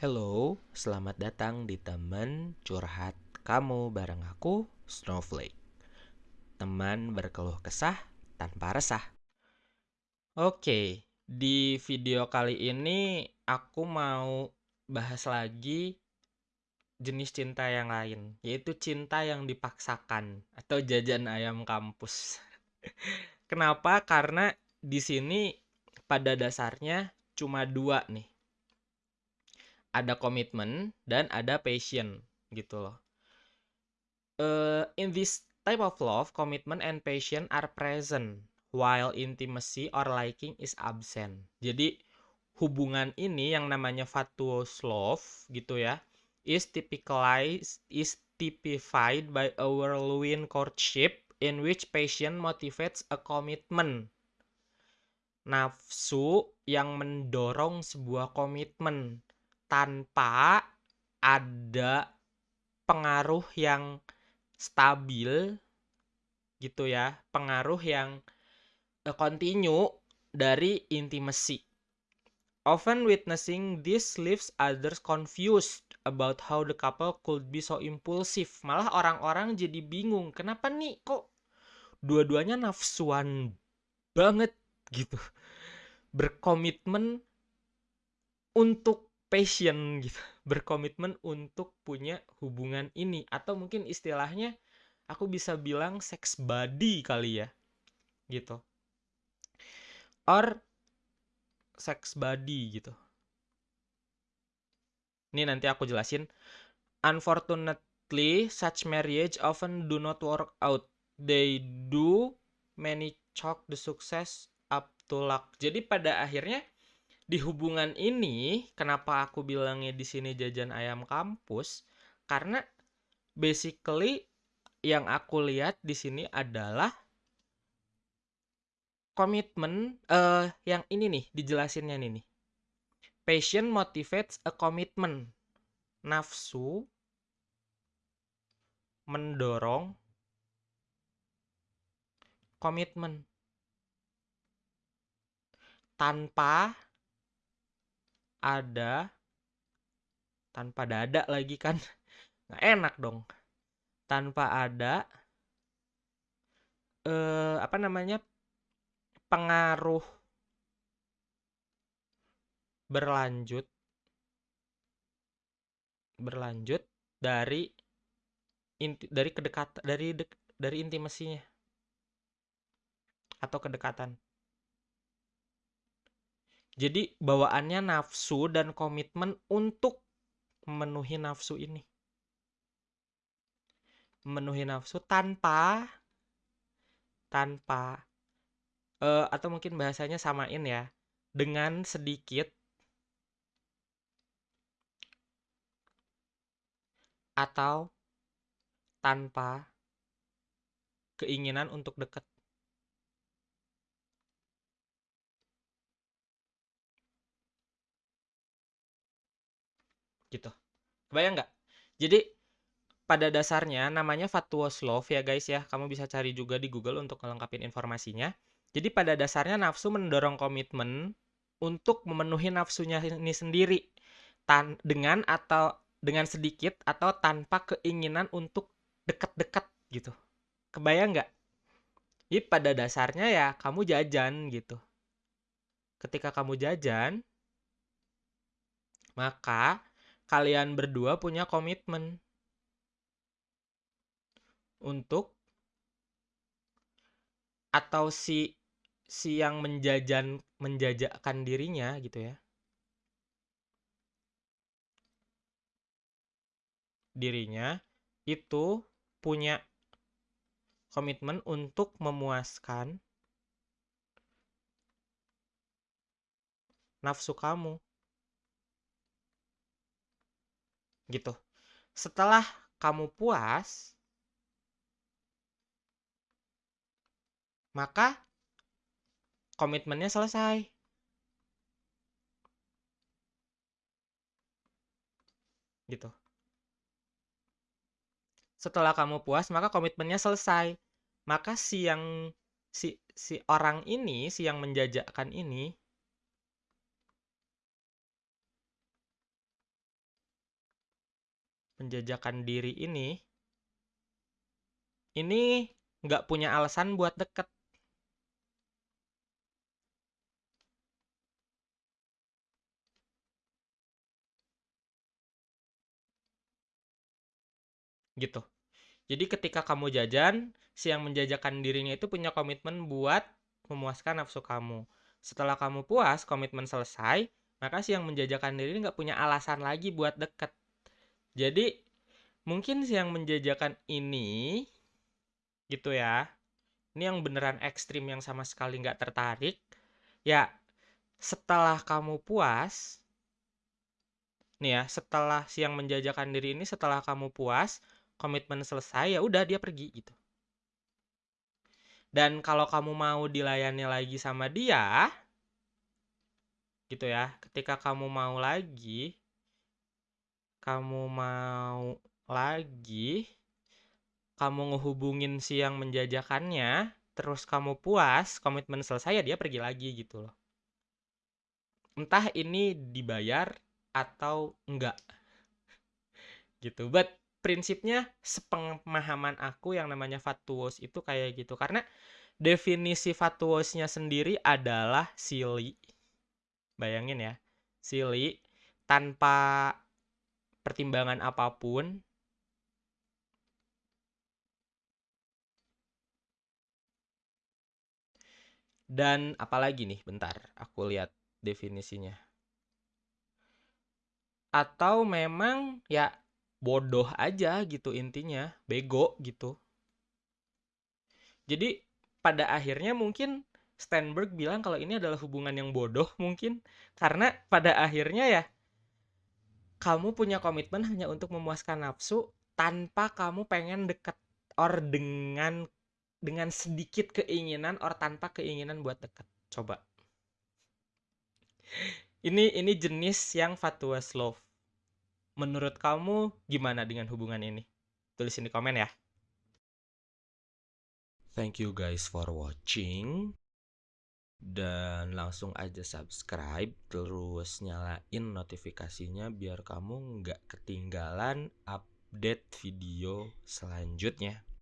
Hello, selamat datang di teman curhat kamu bareng aku, Snowflake. Teman berkeluh kesah tanpa resah. Oke, di video kali ini aku mau bahas lagi jenis cinta yang lain, yaitu cinta yang dipaksakan atau jajan ayam kampus. Kenapa? Karena di sini pada dasarnya cuma dua nih ada komitmen dan ada passion gitu loh. Uh, in this type of love, commitment and passion are present while intimacy or liking is absent. Jadi hubungan ini yang namanya fatuous love gitu ya is typicalized is typified by a whirlwind courtship in which passion motivates a commitment. Nafsu yang mendorong sebuah komitmen tanpa ada pengaruh yang stabil gitu ya, pengaruh yang uh, continue dari intimacy. Often witnessing this leaves others confused about how the couple could be so impulsive. Malah orang-orang jadi bingung, kenapa nih kok dua-duanya nafsuan banget gitu. Berkomitmen untuk passion gitu berkomitmen untuk punya hubungan ini. Atau mungkin istilahnya aku bisa bilang sex body kali ya gitu. Or sex body gitu. Ini nanti aku jelasin. Unfortunately such marriage often do not work out. They do many chalk the success up to luck. Jadi pada akhirnya di hubungan ini kenapa aku bilangnya di sini jajan ayam kampus? Karena basically yang aku lihat di sini adalah komitmen uh, yang ini nih dijelasinnya nih nih. Passion motivates a commitment. Nafsu mendorong komitmen. Tanpa ada tanpa dada lagi kan. Nggak enak dong. Tanpa ada eh apa namanya pengaruh berlanjut berlanjut dari inti dari kedekatan dari de, dari intimasinya atau kedekatan jadi bawaannya nafsu dan komitmen untuk memenuhi nafsu ini. Memenuhi nafsu tanpa tanpa uh, atau mungkin bahasanya samain ya dengan sedikit atau tanpa keinginan untuk dekat gitu. Kebayang nggak? Jadi pada dasarnya namanya fatwa love ya guys ya. Kamu bisa cari juga di Google untuk melengkapi informasinya. Jadi pada dasarnya nafsu mendorong komitmen untuk memenuhi nafsunya ini sendiri tan dengan atau dengan sedikit atau tanpa keinginan untuk dekat-dekat gitu. Kebayang nggak? Jadi pada dasarnya ya kamu jajan gitu. Ketika kamu jajan, maka kalian berdua punya komitmen untuk atau si si yang menjajan menjajakan dirinya gitu ya. Dirinya itu punya komitmen untuk memuaskan nafsu kamu gitu. Setelah kamu puas, maka komitmennya selesai. Gitu. Setelah kamu puas, maka komitmennya selesai. Maka si yang si si orang ini, si yang menjajakan ini menjajakan diri ini ini nggak punya alasan buat deket. Gitu. Jadi ketika kamu jajan, si yang menjajakan dirinya itu punya komitmen buat memuaskan nafsu kamu. Setelah kamu puas, komitmen selesai, maka si yang menjajakan diri nggak punya alasan lagi buat deket. Jadi mungkin yang menjajakan ini gitu ya. Ini yang beneran ekstrim yang sama sekali nggak tertarik. Ya setelah kamu puas nih ya setelah si yang menjajakan diri ini setelah kamu puas komitmen selesai ya udah dia pergi gitu. Dan kalau kamu mau dilayani lagi sama dia gitu ya ketika kamu mau lagi kamu mau lagi kamu ngehubungin si yang menjajakannya, terus kamu puas, komitmen selesai ya dia pergi lagi gitu loh. Entah ini dibayar atau enggak. gitu. But prinsipnya sepemahaman aku yang namanya fatuos itu kayak gitu. Karena definisi fatuosnya sendiri adalah silly. Bayangin ya, silly tanpa pertimbangan apa pun Dan apalagi nih, bentar, aku lihat definisinya. Atau memang ya bodoh aja gitu intinya, bego gitu. Jadi pada akhirnya mungkin Steinberg bilang kalau ini adalah hubungan yang bodoh mungkin karena pada akhirnya ya kamu punya komitmen hanya untuk memuaskan nafsu tanpa kamu pengen deket or dengan dengan sedikit keinginan or tanpa keinginan buat deket. Coba. Ini ini jenis yang fatwa love. Menurut kamu gimana dengan hubungan ini? Tulisin di komen ya. Thank you guys for watching dan langsung aja subscribe terus nyalain notifikasinya biar kamu nggak ketinggalan update video selanjutnya